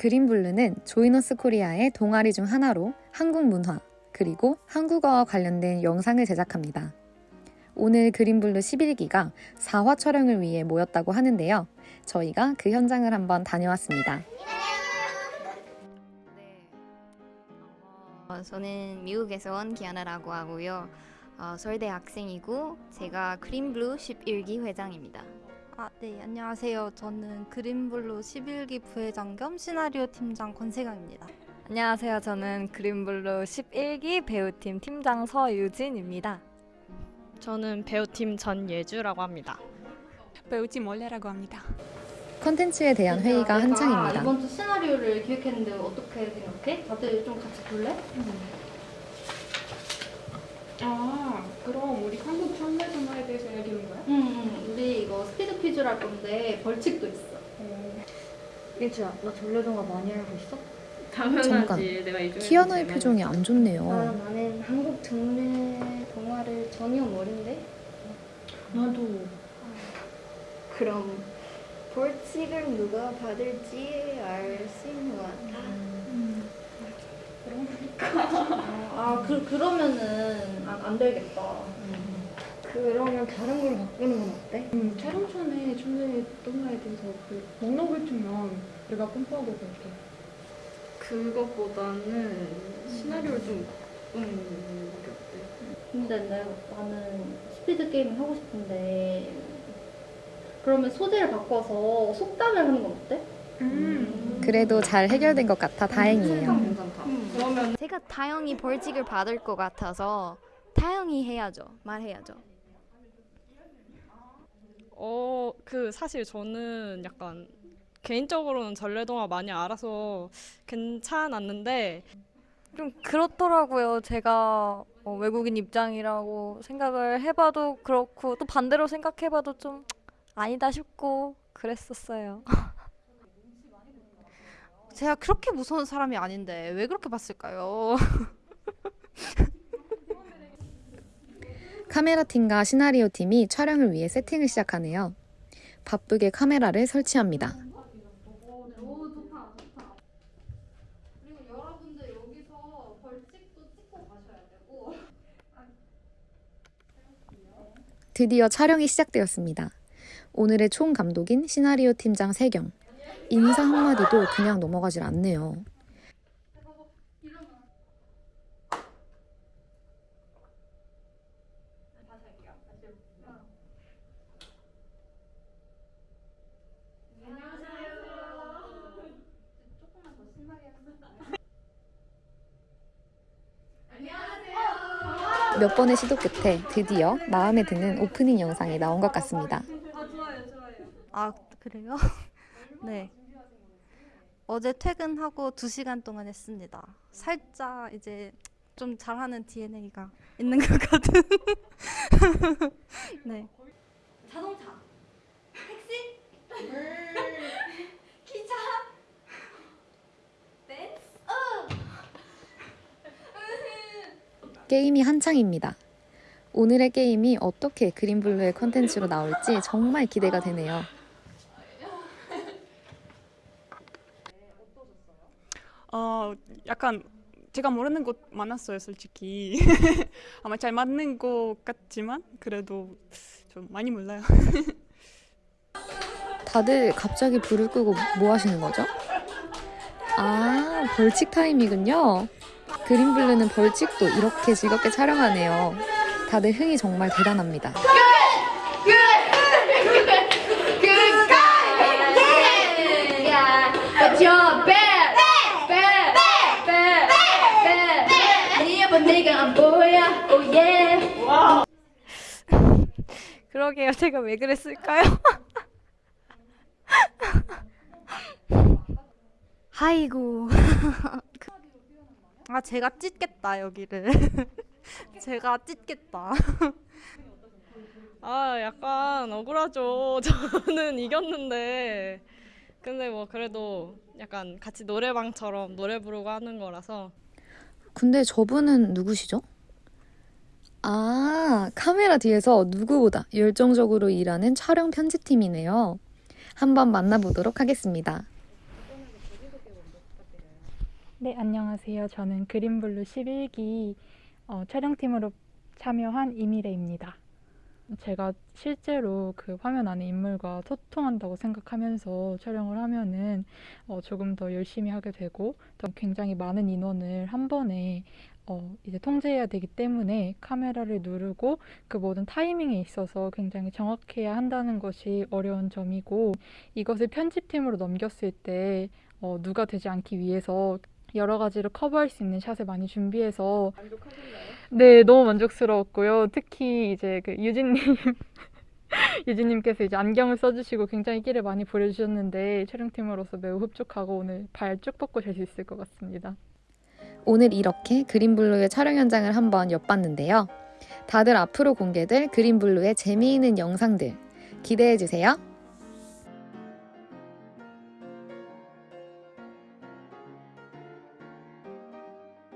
그린블루는 조이너스 코리아의 동아리 중 하나로 한국 문화, 그리고 한국어와 관련된 영상을 제작합니다. 오늘 그린블루 11기가 4화 촬영을 위해 모였다고 하는데요. 저희가 그 현장을 한번 다녀왔습니다. 네. 어, 저는 미국에서 온 기아나라고 하고요. 어, 서울대 학생이고 제가 그린블루 11기 회장입니다. 아, 네, 안녕하세요. 저는 그린블루 11기 부회장 겸 시나리오 팀장 권세경입니다. 안녕하세요. 저는 그린블루 11기 배우팀 팀장 서유진입니다. 저는 배우팀 전예주라고 합니다. 배우지 몰래라고 합니다. 컨텐츠에 대한 회의가 한창입니다. 이번 주 시나리오를 기획했는데 어떻게 생각해? 다들 좀 같이 볼래? 아, 그럼 우리 한국 전매 전화에 대해서 얘기하는 거야? 응, 응. 우리 이거 스피드 퀴즈를 할 건데 벌칙도 있어. 민주야, 너 전래동화 많이 알고 있어? 잠깐, 키아나의 표정이 안 좋네요. 나는 한국 장르 동화를 전혀 모르는데 나도. 그럼 벌칙을 누가 받을지 알 수 있는 것 같아. 아, 그, 그러면은 안, 안 되겠다. 그러면 다른 걸로 바꾸는 건 어때? 음, 촬영 전에 전매 동화에 대해서 그 목록을 주면 내가 꼼꼼하고 볼게. 그것보다는 시나리오를 좀 바꾸는 게 어때? 근데 내, 나는 스피드 게임을 하고 싶은데 그러면 소재를 바꿔서 속담을 하는 건 어때? 음. 그래도 잘 해결된 것 같아 다행이에요. 괜찮다. 그러면 제가 다영이 벌칙을 받을 것 같아서 다영이 해야죠. 말해야죠. 어, 그 사실 저는 약간 개인적으로는 전래동화 많이 알아서 괜찮았는데 좀 그렇더라고요. 제가 어, 외국인 입장이라고 생각을 해봐도 그렇고 또 반대로 생각해봐도 좀 아니다 싶고 그랬었어요. 제가 그렇게 무서운 사람이 아닌데 왜 그렇게 봤을까요? 카메라 팀과 시나리오 팀이 촬영을 위해 세팅을 시작하네요. 바쁘게 카메라를 설치합니다. 드디어 촬영이 시작되었습니다. 오늘의 총 감독인 시나리오 팀장 세경. 인사 한마디도 그냥 넘어가질 않네요. 몇 번의 시도 끝에 드디어 마음에 드는 오프닝 영상이 나온 것 같습니다. 아 그래요? 네 어제 퇴근하고 2시간 동안 했습니다 살짝 이제 좀 잘하는 DNA가 있는 것 같은 네 자동차 택시 기차 댄스 게임이 한창입니다. 오늘의 게임이 어떻게 그린블루의 컨텐츠로 나올지 정말 기대가 되네요. 어, 약간 제가 모르는 곳 많았어요, 솔직히. 아마 잘 맞는 것 같지만 그래도 좀 많이 몰라요. 다들 갑자기 불을 끄고 뭐 하시는 거죠? 아, 벌칙 타임이군요. 그린블루는 벌칙도 이렇게 즐겁게 촬영하네요. 다들 흥이 정말 대단합니다. 그러게요. 제가 왜 그랬을까요? 아이고. 아 제가 찢겠다 여기를. 제가 찢겠다. 아, 약간 억울하죠. 저는 이겼는데. 근데 뭐 그래도 약간 같이 노래방처럼 노래 부르고 하는 거라서 근데 저분은 누구시죠? 아, 카메라 뒤에서 누구보다 열정적으로 일하는 촬영 편집팀이네요. 한번 만나보도록 하겠습니다. 네, 안녕하세요. 저는 그린블루 11기 어, 촬영팀으로 참여한 이미래입니다. 제가 실제로 그 화면 안에 인물과 소통한다고 생각하면서 촬영을 하면은 어, 조금 더 열심히 하게 되고 또 굉장히 많은 인원을 한 번에 어, 이제 통제해야 되기 때문에 카메라를 누르고 그 모든 타이밍에 있어서 굉장히 정확해야 한다는 것이 어려운 점이고 이것을 편집팀으로 넘겼을 때 어, 누가 되지 않기 위해서 여러 가지로 커버할 수 있는 샷을 많이 준비해서 네 너무 만족스러웠고요. 특히 이제 그 유진님 유진님께서 이제 안경을 써주시고 굉장히 끼를 많이 부려주셨는데 촬영팀으로서 매우 흡족하고 오늘 발 쭉 뻗고 잘 수 있을 것 같습니다. 오늘 이렇게 그린블루의 촬영 현장을 한번 엿봤는데요. 다들 앞으로 공개될 그린블루의 재미있는 영상들 기대해 주세요.